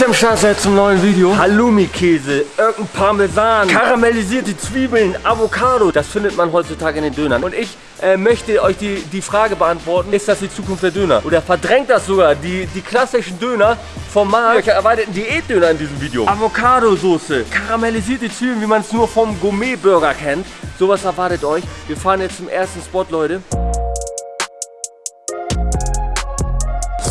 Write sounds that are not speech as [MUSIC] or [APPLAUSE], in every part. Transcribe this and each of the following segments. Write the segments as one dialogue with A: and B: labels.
A: am Start seid zum neuen Video. Halloumi-Käse, irgendein Parmesan, karamellisierte Zwiebeln, Avocado. Das findet man heutzutage in den Dönern. Und ich äh, möchte euch die, die Frage beantworten, ist das die Zukunft der Döner? Oder verdrängt das sogar die, die klassischen Döner vom Markt? Ich erweiterten Diätdöner in diesem Video. Avocado-Soße, karamellisierte Zwiebeln, wie man es nur vom Gourmet-Burger kennt. Sowas erwartet euch. Wir fahren jetzt zum ersten Spot, Leute.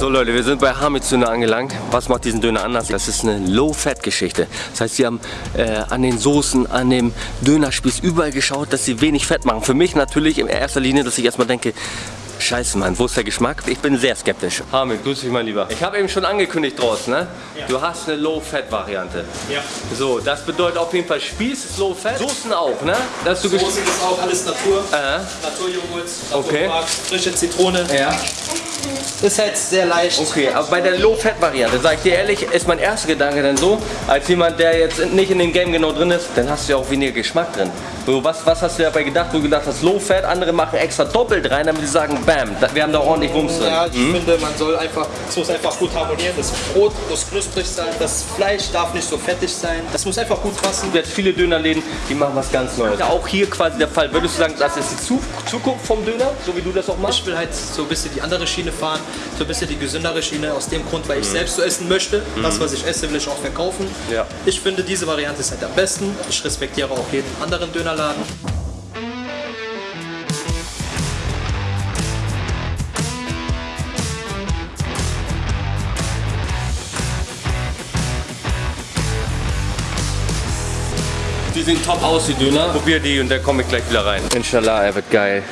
A: So Leute, wir sind bei Hamid Döner angelangt. Was macht diesen Döner anders? Das ist eine Low-Fat-Geschichte. Das heißt, sie haben äh, an den Soßen, an dem Dönerspieß überall geschaut, dass sie wenig Fett machen. Für mich natürlich in erster Linie, dass ich erstmal denke, Scheiße, Mann, wo ist der Geschmack? Ich bin sehr skeptisch. Hamid, grüß dich mal lieber. Ich habe eben schon angekündigt draußen, ne? Ja. Du hast eine Low-Fat-Variante. Ja. So, das bedeutet auf jeden Fall Spieß ist Low-Fat, Soßen auch, ne?
B: Dass du Soßen ist auch alles Natur. Äh. Naturjoghurt, okay. frische Zitrone. Ja. Ist halt sehr leicht.
A: Okay, aber bei der Low-Fat-Variante, sag ich dir ehrlich, ist mein erster Gedanke dann so, als jemand, der jetzt nicht in dem Game genau drin ist, dann hast du ja auch weniger Geschmack drin. So, was, was hast du dabei gedacht, wo du gedacht hast, Low-Fat, andere machen extra doppelt rein, damit sie sagen, bam, wir haben da ordentlich Wumms drin.
B: Ja, ich hm? finde, man soll einfach, es muss einfach gut harmonieren. Das Brot muss knusprig sein, das Fleisch darf nicht so fettig sein. Das muss einfach gut passen.
A: Jetzt viele Dönerläden, die machen was ganz Neues. Ja, auch hier quasi der Fall. Würdest du sagen, das ist die Zukunft vom Döner, so wie du das auch machst?
B: Ich will halt so ein bisschen die andere Schiene fahren so ein bisschen die gesündere Schiene aus dem Grund, weil ich mhm. selbst so essen möchte. Mhm. Das, was ich esse, will ich auch verkaufen. Ja. Ich finde, diese Variante ist halt am besten. Ich respektiere auch jeden anderen Dönerladen.
A: Die sehen top aus, die Döner. Probier die und dann komme ich gleich wieder rein. Inshallah, er wird geil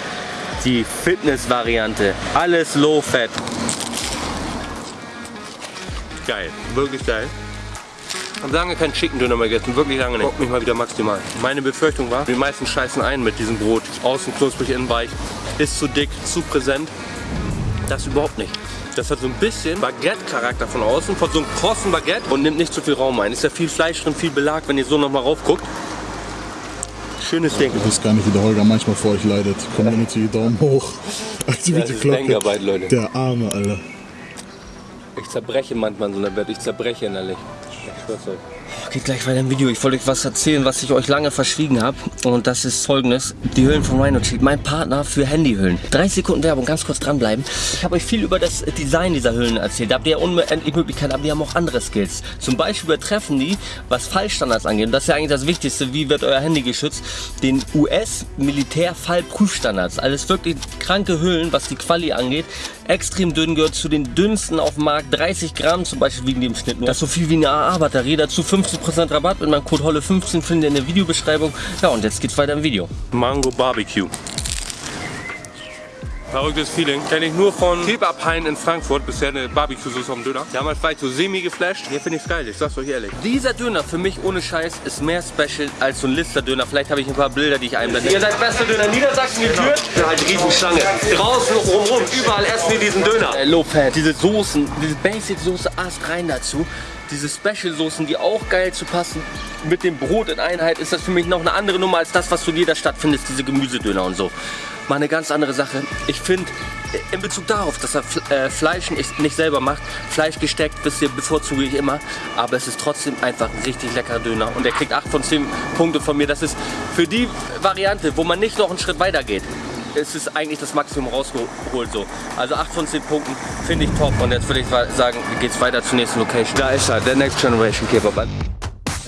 A: die Fitness-Variante. Alles Low-Fat. Geil, wirklich geil. Ich habe lange keinen Chicken Döner mehr gegessen, wirklich lange nicht. Bock mich mal wieder maximal. Meine Befürchtung war, die meisten scheißen ein mit diesem Brot. Außen knusprig, innen weich. Ist zu dick, zu präsent. Das überhaupt nicht. Das hat so ein bisschen Baguette-Charakter von außen, von so einem krossen Baguette und nimmt nicht zu viel Raum ein. Ist ja viel Fleisch drin, viel Belag, wenn ihr so nochmal rauf guckt. Schönes Ding.
C: Ich weiß gar nicht, wie der Holger manchmal vor euch leidet. Community, Daumen hoch. Aktivite
A: ja, Glocke. Leute.
C: Der Arme, Alter.
A: Ich zerbreche manchmal in so einer Bett. Ich zerbreche innerlich. Geht gleich weiter im Video. Ich wollte euch was erzählen, was ich euch lange verschwiegen habe. Und das ist folgendes. Die Hüllen von Rhino Cheat. Mein Partner für Handyhüllen. 30 Sekunden Werbung, ganz kurz dranbleiben. Ich habe euch viel über das Design dieser Hüllen erzählt. Da habt ihr unendlich Möglichkeiten, aber die haben auch andere Skills. Zum Beispiel übertreffen die, was Fallstandards angeht. Und das ist ja eigentlich das Wichtigste. Wie wird euer Handy geschützt? Den US-Militärfallprüfstandards. Alles wirklich kranke Hüllen, was die Quali angeht. Extrem dünn gehört zu den dünnsten auf dem Markt. 30 Gramm zum Beispiel wiegen die im Schnitt nur. Das ist so viel wie eine AA-Batterie. Dazu 50% Rabatt mit meinem Code HOLLE15 findet ihr in der Videobeschreibung. Ja und jetzt geht's weiter im Video. Mango Barbecue. Verrücktes Feeling. Kenne ich nur von Kebab-Hain in Frankfurt. Bisher eine Barbecue-Soße am Döner. Damals war ich so semi geflasht. Hier finde ich es geil, ich sag's euch ehrlich. Dieser Döner für mich ohne Scheiß ist mehr special als so ein Lister-Döner. Vielleicht habe ich ein paar Bilder, die ich einblende. Ihr seid bester Döner Niedersachsen geführt. Genau. Halt Riesenschlange. Draußen rumrum, überall essen wir diesen Döner. Äh, Low Fat. Diese Soßen, diese Basic-Soße Ast rein dazu diese Special-Soßen, die auch geil zu passen mit dem Brot in Einheit, ist das für mich noch eine andere Nummer als das, was du in jeder Stadt findest, diese Gemüsedöner und so mal eine ganz andere Sache. Ich finde, in Bezug darauf, dass er äh, Fleisch nicht, selber macht, Fleisch gesteckt, ihr, bevorzuge ich immer, aber es ist trotzdem einfach ein richtig leckerer Döner und er kriegt 8 von 10 Punkte von mir. Das ist für die Variante, wo man nicht noch einen Schritt weiter geht, ist es eigentlich das Maximum rausgeholt so. Also 8 von 10 Punkten finde ich top und jetzt würde ich sagen, geht es weiter zur nächsten Location. Da ist er, der Next Generation Kebab.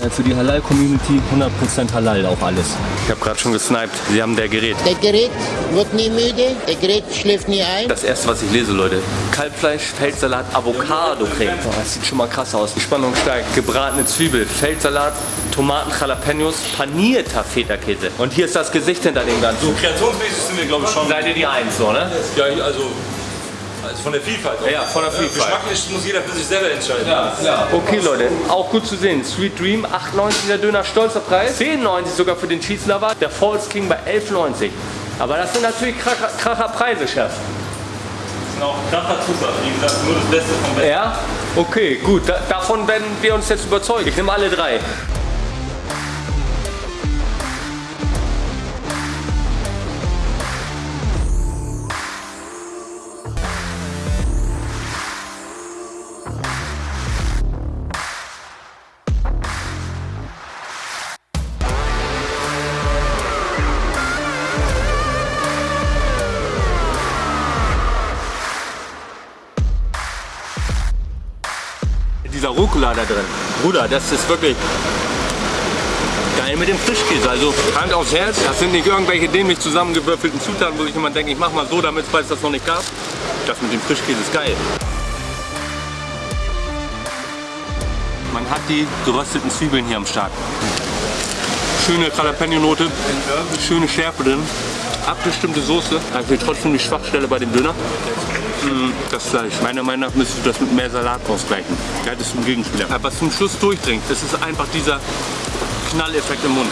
A: Äh, für die Halal-Community 100% Halal auch alles. Ich habe gerade schon gesniped. Sie haben der Gerät.
D: Der Gerät wird nie müde, der Gerät schläft nie ein.
A: Das erste, was ich lese, Leute. Kalbfleisch, Feldsalat, Avocado-Creme. Oh, das sieht schon mal krass aus. Die Spannung steigt. Gebratene Zwiebel, Feldsalat, Tomaten, Jalapenos, panierter Feta-Käse. Und hier ist das Gesicht hinter dem Ganzen.
E: So kreationsmäßig sind wir, glaube ich, schon.
A: Seid ihr die Eins, so, ne?
E: Ja, also also von der Vielfalt. Auch.
A: Ja, von der Vielfalt.
E: Geschmacklich muss jeder für sich selber entscheiden. Ja,
A: klar. Okay, Leute, auch gut zu sehen. Sweet Dream, 8,90 der Döner, stolzer Preis. 10,90 sogar für den Cheese Lover. Der Falls King bei 11,90. Aber das sind natürlich kracher, kracher Preise, Chef. Das
E: sind auch kracher Zutaten. Wie gesagt, nur das Beste vom Besten.
A: Ja? Okay, gut. Da, davon werden wir uns jetzt überzeugen. Ich nehme alle drei. Rucola da drin. Bruder, das ist wirklich geil mit dem Frischkäse. Also Hand aufs Herz, das sind nicht irgendwelche dämlich zusammengewürfelten Zutaten, wo sich jemand denkt, ich mach mal so, damit es das noch nicht gab. Das mit dem Frischkäse ist geil. Man hat die gerösteten Zwiebeln hier am Start. Schöne Jalapeno-Note, schöne Schärfe drin, abgestimmte Soße. Also trotzdem die Schwachstelle bei dem Döner. Mm, Das Fleisch. Meiner Meinung nach müsstest du das mit mehr Salat ausgleichen. Da hättest du einen Gegenspieler. Aber was zum Schluss durchdringt, das ist einfach dieser Knalleffekt im Mund.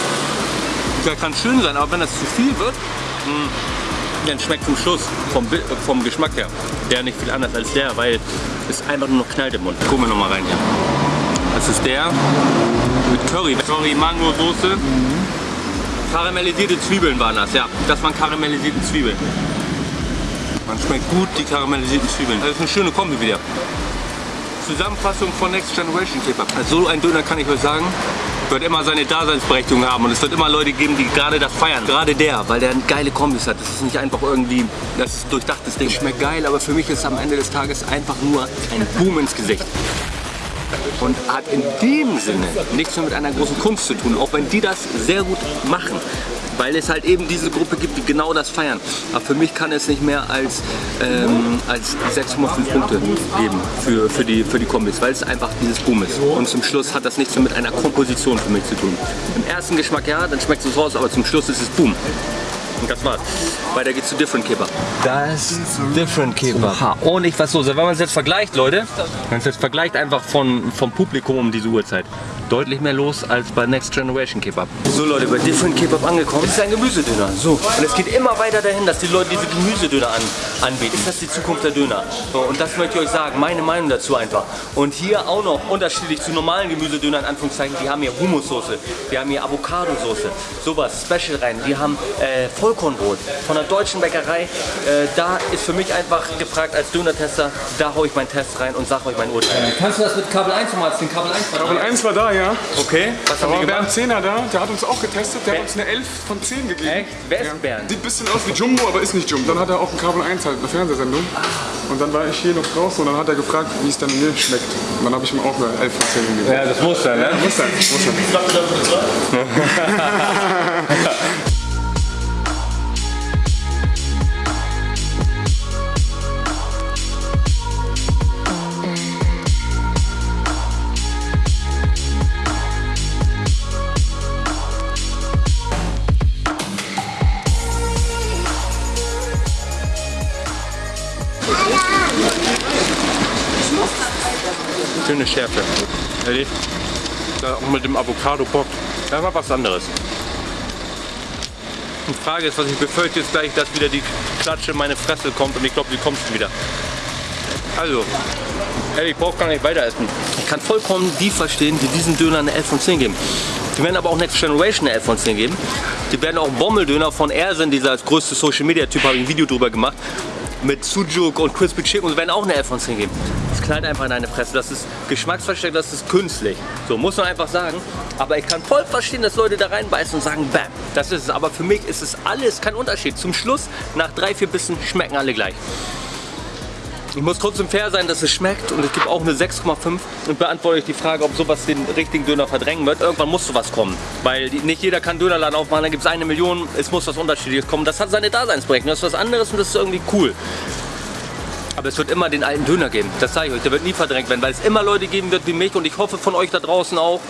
A: Der kann schön sein, aber wenn das zu viel wird, mm, dann schmeckt zum Schluss vom, vom Geschmack her der nicht viel anders als der, weil es einfach nur noch knallt im Mund. Gucken wir noch mal rein hier. Das ist der mit Curry, Curry Mango Soße. Karamellisierte Zwiebeln waren das, ja. Das waren karamellisierte Zwiebeln. Man schmeckt gut die karamellisierten Zwiebeln. Das ist eine schöne Kombi wieder. Zusammenfassung von Next Generation Kebab. Also so ein Döner kann ich euch sagen, wird immer seine Daseinsberechtigung haben und es wird immer Leute geben, die gerade das feiern. Gerade der, weil der geile Kombis hat. Das ist nicht einfach irgendwie das durchdachtes Ding. Schmeckt geil, aber für mich ist am Ende des Tages einfach nur ein Boom ins Gesicht. Und hat in dem Sinne nichts mehr mit einer großen Kunst zu tun, auch wenn die das sehr gut machen. Weil es halt eben diese Gruppe gibt, die genau das feiern. Aber für mich kann es nicht mehr als, ähm, als 6,5 Punkte geben für, für, die, für die Kombis, weil es einfach dieses Boom ist. Und zum Schluss hat das nichts mehr mit einer Komposition für mich zu tun. Im ersten Geschmack ja, dann schmeckt es raus, aber zum Schluss ist es Boom. Und das war's. Weiter geht's zu Different Kebab. Das ist Different Kebab. Und ich was so, wenn man es jetzt vergleicht, Leute, wenn man es jetzt vergleicht einfach von, vom Publikum um diese Uhrzeit, deutlich mehr los als bei Next Generation Kebab. So Leute, bei Different Kebab angekommen. Das ist ein Gemüsedöner. So. Und es geht immer weiter dahin, dass die Leute diese Gemüsedöner an, anbieten. Ist das die Zukunft der Döner? So, und das möchte ich euch sagen, meine Meinung dazu einfach. Und hier auch noch unterschiedlich zu normalen Gemüsedönern, in Anführungszeichen, die haben hier Humussoße, die haben hier Avocadosoße, sowas, Special rein. Die haben äh, Vollkornbrot von einer deutschen Bäckerei. Äh, da ist für mich einfach gefragt als Döner-Tester, da hau ich meinen Test rein und sag euch mein Urteil. Kannst du das mit Kabel 1 nochmal, den Kabel 1
F: Kabel 1 war da, ja.
A: Okay, was
F: Da
A: haben
F: war
A: die
F: Bernd
A: gemacht?
F: Zehner da, der hat uns auch getestet, der
A: Wer-
F: hat uns eine 11 von 10 gegeben.
A: Echt? Wer ist
F: Ja.
A: Bernd?
F: Sieht ein bisschen aus wie Jumbo, aber ist nicht Jumbo. Dann hat er auch ein Kabel 1 halt, eine Fernsehsendung. Und dann war ich hier noch draußen und dann hat er gefragt, wie es dann mir schmeckt. Und dann habe ich ihm auch eine 11 von 10 gegeben.
A: Ja, das muss sein, ne?
F: Muss sein, muss sein. [LAUGHS]
A: Schöne Schärfe. Ehrlich? Da auch mit dem Avocado Bock. Das war was anderes. Die Frage ist, was ich befürchte, ist gleich, dass wieder die Klatsche in meine Fresse kommt und ich glaube, sie kommt wieder. Also, ehrlich, ich brauche gar nicht weiter essen. Ich kann vollkommen die verstehen, die diesen Döner eine 11 von 10 geben. Die werden aber auch Next Generation eine 11 von 10 geben. Die werden auch Bommeldöner von Ersen, dieser als größte Social Media Typ, habe ich ein Video drüber gemacht. Mit Sujuk und Crispy Chicken und werden auch eine 11 von 10 geben. Knallt einfach in deine Fresse. Das ist geschmacksversteckt, das ist künstlich. So muss man einfach sagen. Aber ich kann voll verstehen, dass Leute da reinbeißen und sagen, bam, das ist es. Aber für mich ist es alles kein Unterschied. Zum Schluss, nach drei, vier Bissen, schmecken alle gleich. Ich muss trotzdem fair sein, dass es schmeckt und es gibt auch eine 6,5 und beantworte ich die Frage, ob sowas den richtigen Döner verdrängen wird. Irgendwann muss sowas kommen, weil nicht jeder kann Dönerladen aufmachen, dann gibt es eine Million, es muss was Unterschiedliches kommen. Das hat seine Daseinsberechtigung, das ist was anderes und das ist irgendwie cool. Aber es wird immer den alten Döner geben, das sage ich euch, der wird nie verdrängt werden, weil es immer Leute geben wird wie mich und ich hoffe von euch da draußen auch,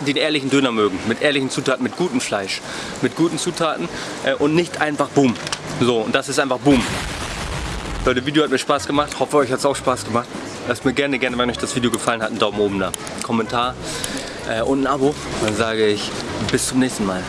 A: den ehrlichen Döner mögen, mit ehrlichen Zutaten, mit gutem Fleisch, mit guten Zutaten äh, und nicht einfach Boom. So, und das ist einfach Boom. Leute, das Video hat mir Spaß gemacht. Hoffe, euch hat es auch Spaß gemacht. Lasst mir gerne, gerne, wenn euch das Video gefallen hat, einen Daumen oben da. Kommentar äh, und ein Abo. Dann sage ich bis zum nächsten Mal.